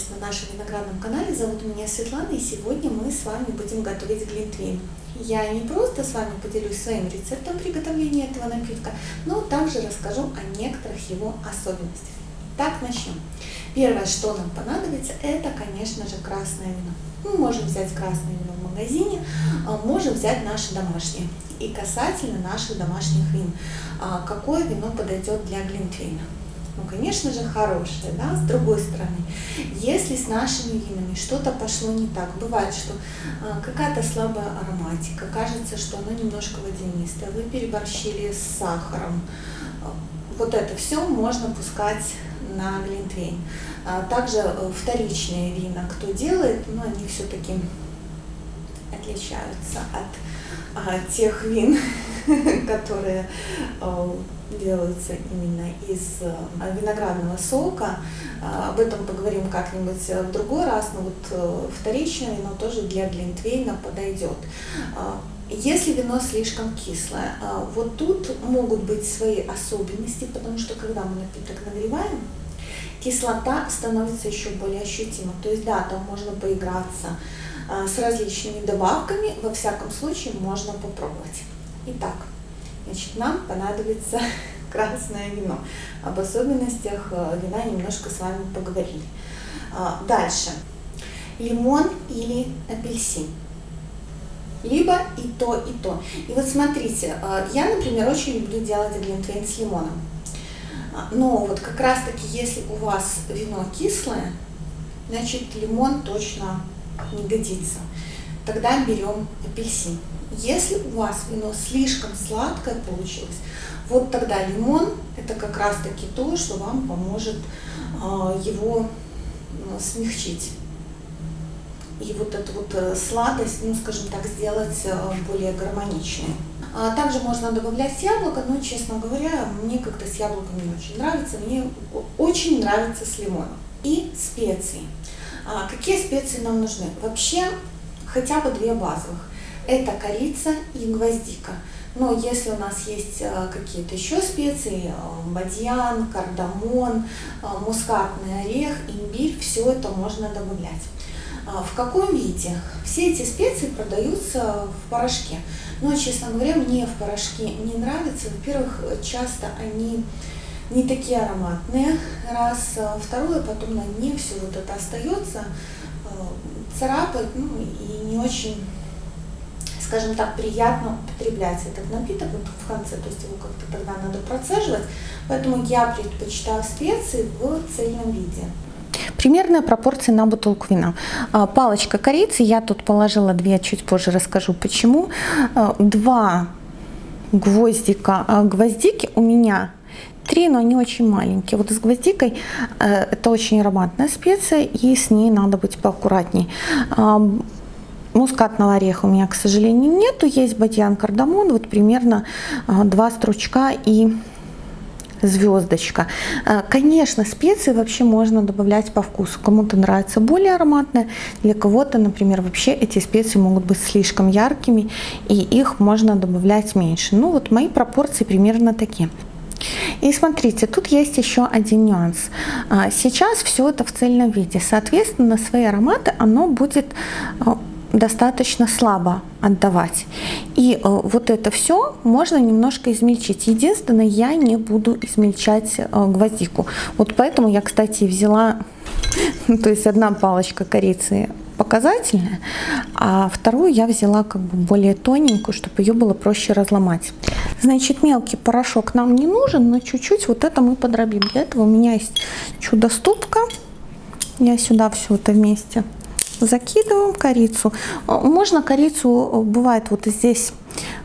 приветствовать на нашем виноградном канале. Зовут меня Светлана, и сегодня мы с вами будем готовить глинтвейн. Я не просто с вами поделюсь своим рецептом приготовления этого напитка, но также расскажу о некоторых его особенностях. Так, начнем. Первое, что нам понадобится, это, конечно же, красное вино. Мы можем взять красное вино в магазине, а, можем взять наше домашнее. И касательно наших домашних вин, а, какое вино подойдет для глинтвейна? Ну, конечно же, хорошее, да, с другой стороны. Если с нашими винами что-то пошло не так, бывает, что э, какая-то слабая ароматика, кажется, что оно немножко водянистое, вы переборщили с сахаром, вот это все можно пускать на глинтвейн. А также э, вторичные вина, кто делает, но ну, они все-таки отличаются от а, тех вин, которые э, делаются именно из э, виноградного сока. Об этом поговорим как-нибудь в другой раз, но вот вторичное вино тоже для глинтвейна подойдет. Если вино слишком кислое, вот тут могут быть свои особенности, потому что когда мы напиток нагреваем, кислота становится еще более ощутима. То есть да, там можно поиграться а, с различными добавками, во всяком случае можно попробовать. Итак, значит, нам понадобится красное вино. Об особенностях э, вина немножко с вами поговорили. А, дальше. Лимон или апельсин. Либо и то, и то. И вот смотрите, э, я, например, очень люблю делать глинтвейн с лимоном. А, но вот как раз таки, если у вас вино кислое, значит лимон точно не годится. Тогда берем апельсин. Если у вас вино слишком сладкое получилось, вот тогда лимон это как раз таки то, что вам поможет э, его э, смягчить. И вот эту вот э, сладость, ну скажем так, сделать э, более гармоничной. А также можно добавлять яблоко, но, честно говоря, мне как-то с яблоком не очень нравится. Мне очень нравится с лимоном. И специи. А какие специи нам нужны? Вообще, хотя бы две базовых. Это корица и гвоздика. Но если у нас есть а, какие-то еще специи, а, бадьян, кардамон, а, мускатный орех, имбирь, все это можно добавлять. В каком виде? Все эти специи продаются в порошке. Но, честно говоря, мне в порошке не нравится. Во-первых, часто они не такие ароматные, раз. Второе, потом на дне все вот это остается, царапает, ну и не очень, скажем так, приятно употреблять этот напиток вот в конце, то есть его как-то тогда надо процеживать. Поэтому я предпочитаю специи в цельном виде. Примерная пропорция на бутылку вина. А, палочка корицы, я тут положила две, чуть позже расскажу почему. Два гвоздика, гвоздики у меня три, но они очень маленькие. Вот с гвоздикой это очень ароматная специя, и с ней надо быть поаккуратней. Мускатного ореха у меня, к сожалению, нету. Есть бадьян, кардамон, вот примерно два стручка и звездочка. Э, конечно, специи вообще можно добавлять по вкусу. Кому-то нравится более ароматное, для кого-то, например, вообще эти специи могут быть слишком яркими, и их можно добавлять меньше. Ну вот мои пропорции примерно такие. И смотрите, тут есть еще один нюанс. А, сейчас все это в цельном виде. Соответственно, свои ароматы оно будет э, достаточно слабо отдавать. И э, вот это все можно немножко измельчить. Единственное, я не буду измельчать гвоздику. Вот поэтому я, кстати, взяла, то есть одна палочка корицы показательная, а вторую я взяла как бы более тоненькую, чтобы ее было проще разломать. Значит, мелкий порошок нам не нужен, но чуть-чуть вот это мы подробим. Для этого у меня есть чудо-ступка. Я сюда все это вместе закидываем корицу. Можно корицу, бывает вот здесь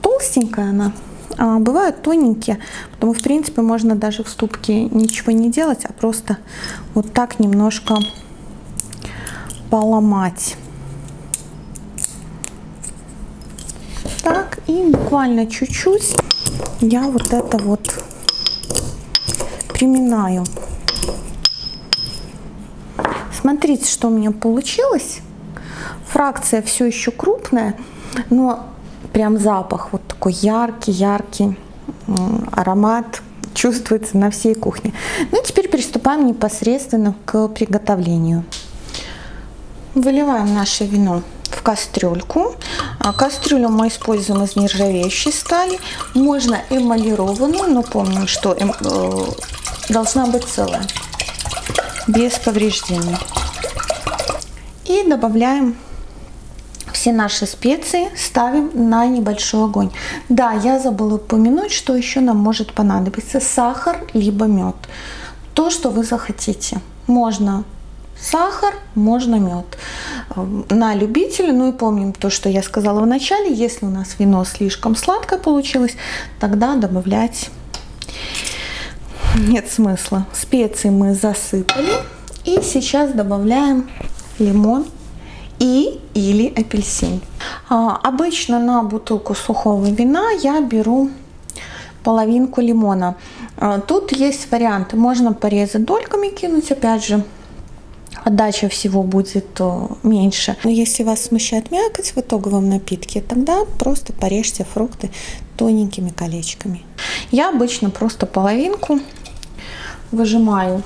толстенькая она, а бывают тоненькие, потому в принципе можно даже в ступке ничего не делать, а просто вот так немножко поломать. Так, и буквально чуть-чуть я вот это вот приминаю. Смотрите, что у меня получилось. Фракция все еще крупная, но прям запах вот такой яркий, яркий, аромат чувствуется на всей кухне. Ну и теперь приступаем непосредственно к приготовлению. Выливаем наше вино в кастрюльку. А, кастрюлю мы используем из нержавеющей стали. Можно эмалированную, но помним, что эм, э, должна быть целая, без повреждений. И добавляем все наши специи, ставим на небольшой огонь. Да, я забыла упомянуть, что еще нам может понадобиться сахар, либо мед. То, что вы захотите. Можно сахар, можно мед. Эм, на любителя, ну и помним то, что я сказала в начале, если у нас вино слишком сладкое получилось, тогда добавлять нет смысла. Специи мы засыпали. И сейчас добавляем лимон и или апельсин. А, обычно на бутылку сухого вина я беру половинку лимона. А, тут есть варианты. Можно порезать дольками, кинуть, опять же, отдача всего будет меньше. Но если вас смущает мякоть в итоговом напитке, тогда просто порежьте фрукты тоненькими колечками. Я обычно просто половинку выжимаю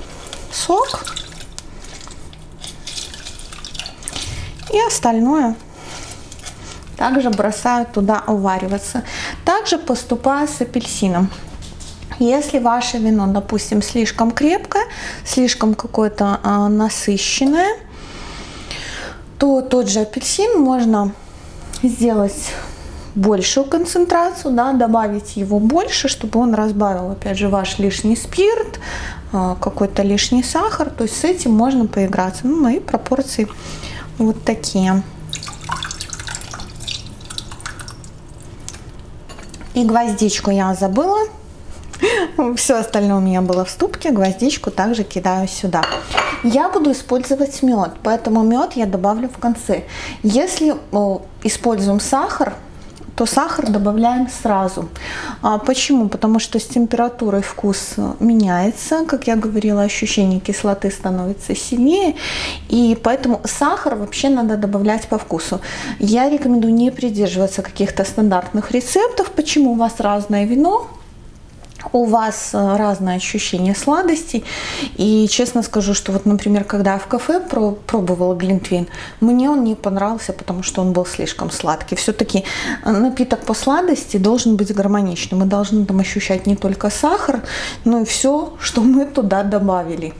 сок и остальное также бросаю туда увариваться. Также поступаю с апельсином. Если ваше вино, допустим, слишком крепкое, слишком какое-то а, насыщенное, то тот же апельсин можно сделать большую концентрацию, да, добавить его больше, чтобы он разбавил, опять же, ваш лишний спирт, а, какой-то лишний сахар. То есть с этим можно поиграться. Ну, мои пропорции вот такие. И гвоздичку я забыла. Все остальное у меня было в ступке, гвоздичку также кидаю сюда. Я буду использовать мед, поэтому мед я добавлю в конце. Если о, используем сахар, то сахар добавляем сразу. А почему? Потому что с температурой вкус меняется. Как я говорила, ощущение кислоты становится сильнее. И поэтому сахар вообще надо добавлять по вкусу. Я рекомендую не придерживаться каких-то стандартных рецептов. Почему у вас разное вино? У вас э, разное ощущение сладостей. И честно скажу, что вот, например, когда я в кафе пробовала глинтвейн, мне он не понравился, потому что он был слишком сладкий. Все-таки э, напиток по сладости должен быть гармоничным. Мы должны там ощущать не только сахар, но и все, что мы туда добавили.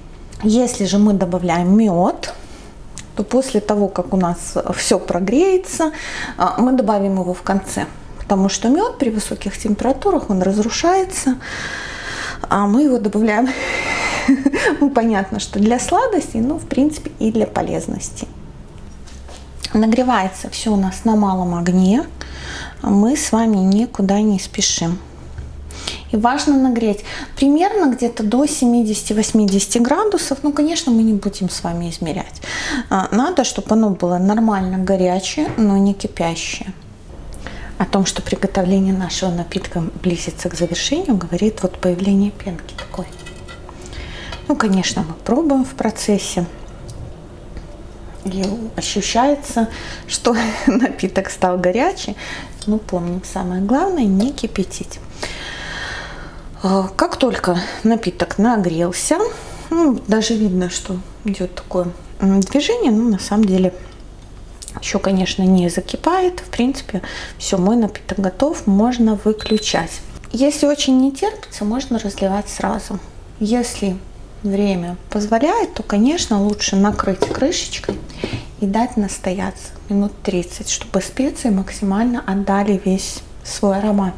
Если же мы добавляем мед, то после того, как у нас все прогреется, э, мы добавим его в конце потому что мед при высоких температурах, он разрушается, а мы его добавляем, ну, понятно, что для сладости, но, в принципе, и для полезности. Нагревается все у нас на малом огне, мы с вами никуда не спешим. И важно нагреть примерно где-то до 70-80 градусов. Ну, конечно, мы не будем с вами измерять. А, надо, чтобы оно было нормально горячее, но не кипящее о том, что приготовление нашего напитка близится к завершению, говорит вот появление пенки такой. Ну, конечно, мы пробуем в процессе. И ощущается, что напиток стал горячий. Ну, помним, самое главное, не кипятить. А, как только напиток нагрелся, ну, даже видно, что идет такое движение, но на самом деле еще, конечно, не закипает. В принципе, все, мой напиток готов, можно выключать. Если очень не терпится, можно разливать сразу. Если время позволяет, то, конечно, лучше накрыть крышечкой и дать настояться минут 30, чтобы специи максимально отдали весь свой аромат.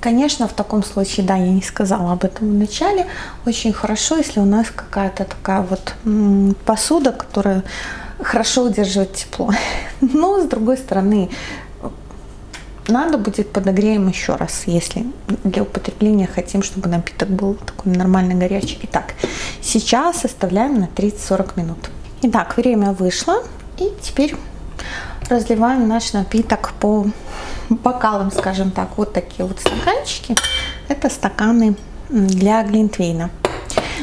Конечно, в таком случае, да, я не сказала об этом в начале, очень хорошо, если у нас какая-то такая вот посуда, которая хорошо удерживать тепло. Но, с другой стороны, надо будет подогреем еще раз, если для употребления хотим, чтобы напиток был такой нормально горячий. Итак, сейчас оставляем на 30-40 минут. Итак, время вышло. И теперь разливаем наш напиток по бокалам, скажем так. Вот такие вот стаканчики. Это стаканы для глинтвейна.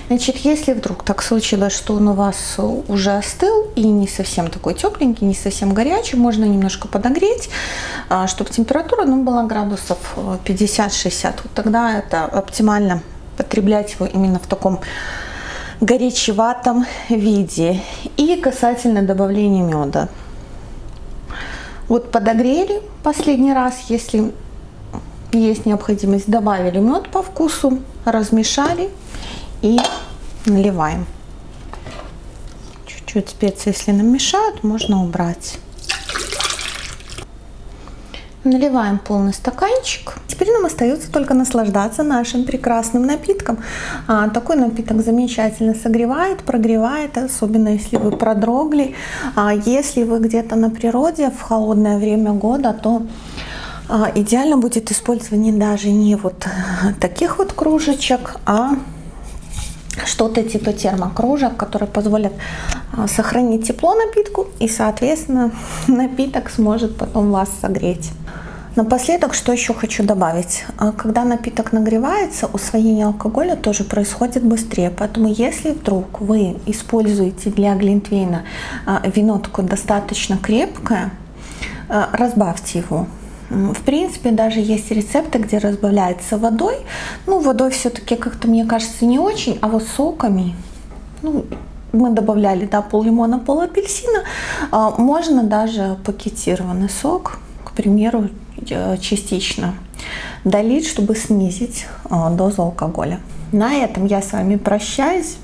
Значит, если вдруг так случилось, что он у вас уже остыл и не совсем такой тепленький, не совсем горячий, можно немножко подогреть, а, чтобы температура ну, была градусов 50-60. Вот тогда это оптимально потреблять его именно в таком горячеватом виде. И касательно добавления меда. Вот подогрели последний раз, если есть необходимость, добавили мед по вкусу, размешали и наливаем. Чуть-чуть специи, если нам мешают, можно убрать. Наливаем полный стаканчик. Теперь нам остается только наслаждаться нашим прекрасным напитком. А, такой напиток замечательно согревает, прогревает, особенно если вы продрогли. А если вы где-то на природе в холодное время года, то а, идеально будет использование даже не вот таких вот кружечек, а что-то типа термокружек, которые позволят а, сохранить тепло напитку и, соответственно, напиток сможет потом вас согреть. Напоследок, что еще хочу добавить. А, когда напиток нагревается, усвоение алкоголя тоже происходит быстрее. Поэтому если вдруг вы используете для глинтвейна а, вино такое достаточно крепкое, разбавьте его в принципе, даже есть рецепты, где разбавляется водой. Ну, водой все-таки как-то, мне кажется, не очень, а вот соками, ну, мы добавляли, да, пол лимона, пол апельсина. А, можно даже пакетированный сок, к примеру, э, частично долить, чтобы снизить а, дозу алкоголя. На этом я с вами прощаюсь.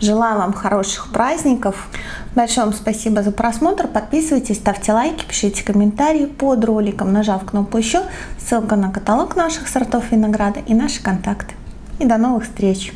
Желаю вам хороших праздников. Большое вам спасибо за просмотр. Подписывайтесь, ставьте лайки, пишите комментарии под роликом, нажав кнопку «Еще». Ссылка на каталог наших сортов винограда и наши контакты. И до новых встреч!